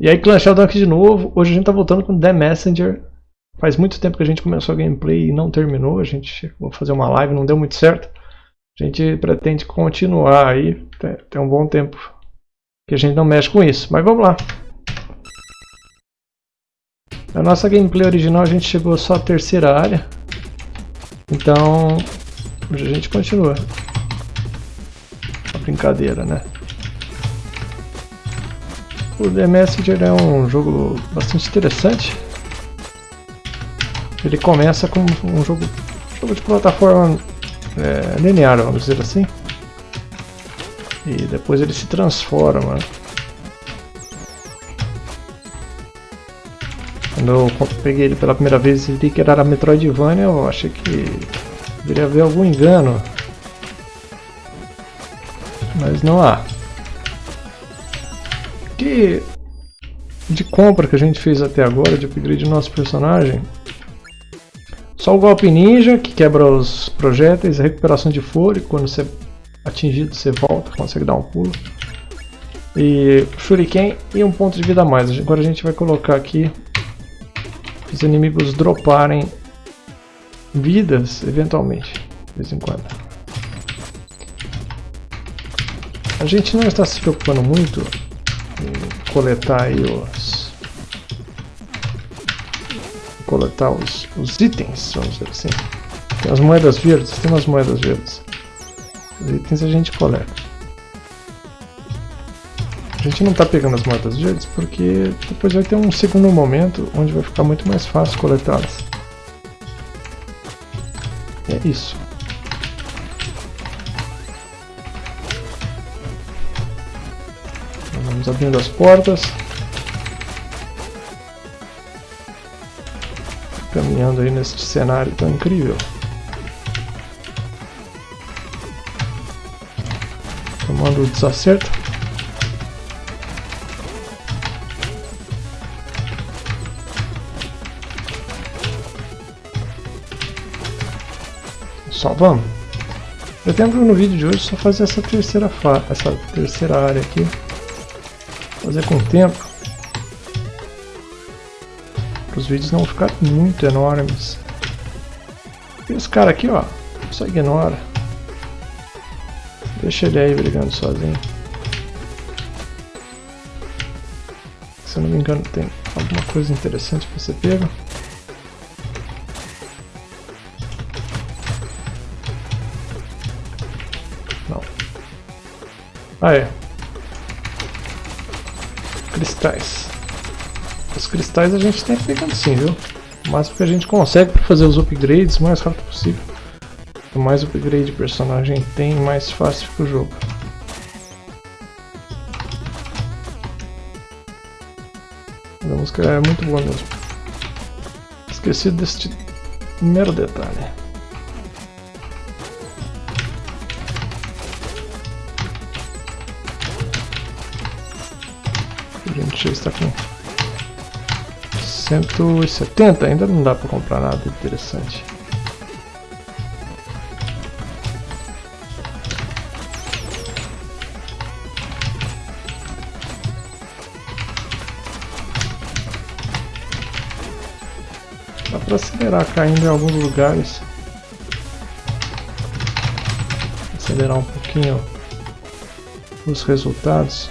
E aí Clan Sheldon aqui de novo, hoje a gente tá voltando com The Messenger. Faz muito tempo que a gente começou a gameplay e não terminou, a gente vou fazer uma live, não deu muito certo. A gente pretende continuar aí, tem um bom tempo que a gente não mexe com isso, mas vamos lá. Na nossa gameplay original a gente chegou só à terceira área, então hoje a gente continua. Uma brincadeira, né? O The Messenger é um jogo bastante interessante. Ele começa como um jogo, jogo de plataforma é, linear, vamos dizer assim. E depois ele se transforma. Quando eu peguei ele pela primeira vez e vi que era Metroidvania, eu achei que deveria haver algum engano. Mas não há que de compra que a gente fez até agora, de upgrade do nosso personagem, só o golpe ninja, que quebra os projéteis, a recuperação de fôlego, quando você é atingido você volta, consegue dar um pulo. E shuriken e um ponto de vida a mais. Agora a gente vai colocar aqui os inimigos droparem vidas, eventualmente, de vez em quando. A gente não está se preocupando muito coletar os coletar os, os itens, vamos dizer assim. Tem as moedas verdes, tem umas moedas verdes. Os itens a gente coleta. A gente não está pegando as moedas verdes porque depois vai ter um segundo momento onde vai ficar muito mais fácil coletá-las. É isso. Abrindo as portas. Caminhando aí nesse cenário tão incrível. Tomando o desacerto. Só vamos. Pretendo no vídeo de hoje só fazer essa terceira, essa terceira área aqui fazer com o tempo. Para os vídeos não ficarem muito enormes. E esse cara aqui, ó, só ignora. Deixa ele aí brigando sozinho. Se eu não me engano tem alguma coisa interessante para ser pego. Não. É, cristais. Os cristais a gente tem pegando sim, viu? O máximo que a gente consegue para fazer os upgrades o mais rápido possível. Quanto mais upgrade o personagem tem, mais fácil fica o jogo. A música é muito boa mesmo. Esqueci deste mero detalhe. Gente já está com 170, ainda não dá para comprar nada interessante. Dá para acelerar caindo em alguns lugares. Acelerar um pouquinho os resultados.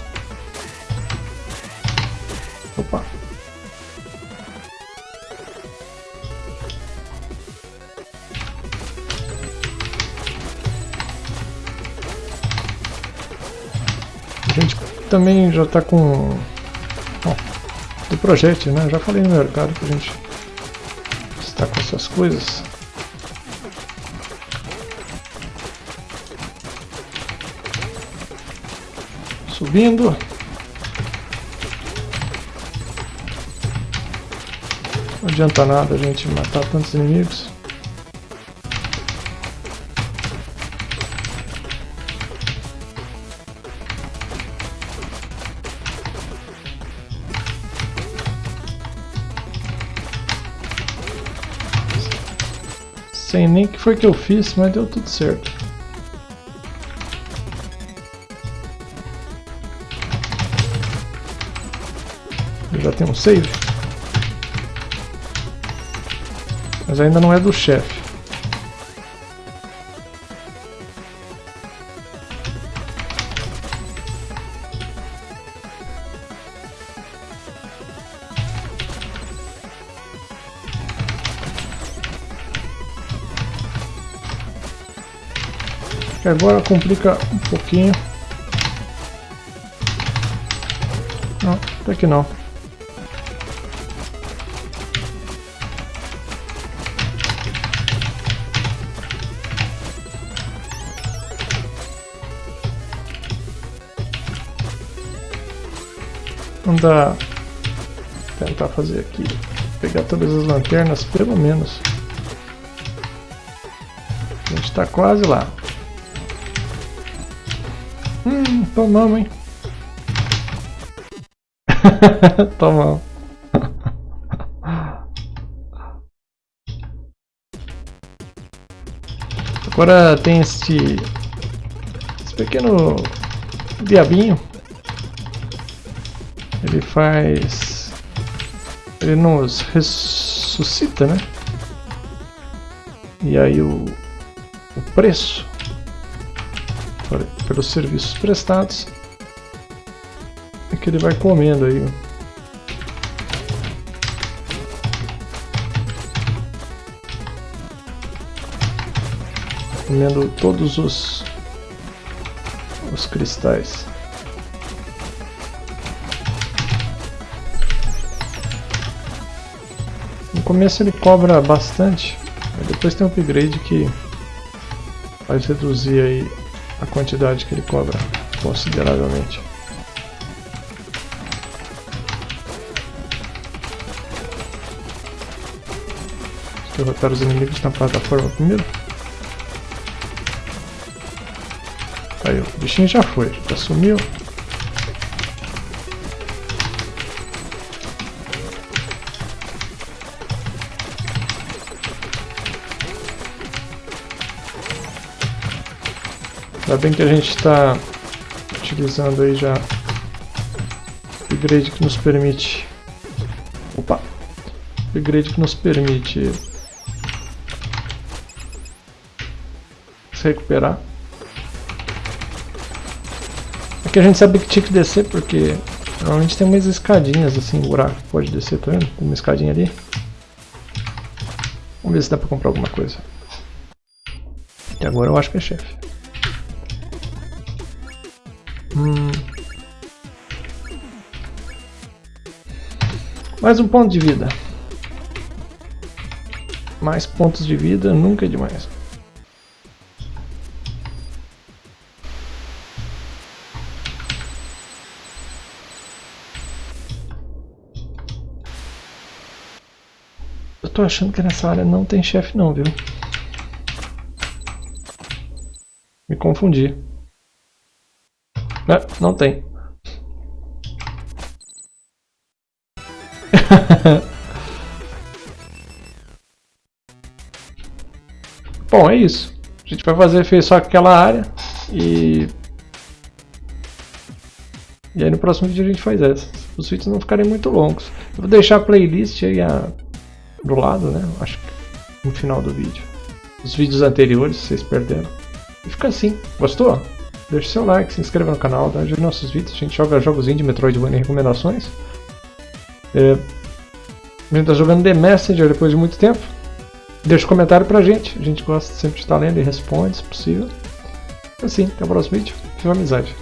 Também já está com... Bom, do projeto, né? já falei no mercado que a gente está com essas coisas. Subindo. Não adianta nada a gente matar tantos inimigos. Sei nem que foi que eu fiz, mas deu tudo certo. Eu já tenho um save. Mas ainda não é do chefe. Que agora complica um pouquinho. Não, até que não. Vamos tentar fazer aqui, pegar todas as lanternas, pelo menos. A gente está quase lá. Hum, tomamos, hein? tomamos. Agora tem este, pequeno diabinho. Ele faz... Ele nos ressuscita, né? E aí o, o preço pelos serviços prestados é que ele vai comendo aí. Comendo todos os, os cristais. No começo ele cobra bastante, depois tem um upgrade que faz reduzir aí a quantidade que ele cobra consideravelmente. Derrotar os inimigos na plataforma primeiro. Aí, o bichinho já foi, já sumiu. Ainda bem que a gente está utilizando aí já o upgrade que nos permite... Opa! Upgrade que nos permite se recuperar. Aqui a gente sabe que tinha que descer porque normalmente tem umas escadinhas assim, um buraco pode descer, tá vendo? Tem uma escadinha ali. Vamos ver se dá pra comprar alguma coisa. E agora eu acho que é chefe. Hum. Mais um ponto de vida. Mais pontos de vida nunca é demais. Eu tô achando que nessa área não tem chefe não, viu? Me confundi. É, não tem. Bom, é isso. A gente vai fazer fez só aquela área e... E aí no próximo vídeo a gente faz essa. Os vídeos não ficarem muito longos. Eu vou deixar a playlist aí a... do lado, né? Acho que no final do vídeo. Os vídeos anteriores, vocês perderam. E fica assim. Gostou? Deixe seu like, se inscreva no canal, ajude nossos vídeos. A gente joga jogos indie, Metroidvania e recomendações. É, a gente está jogando The Messenger depois de muito tempo. Deixe um comentário pra gente. A gente gosta sempre de estar lendo e responde, se possível. Assim, até o próximo vídeo. Fique amizade.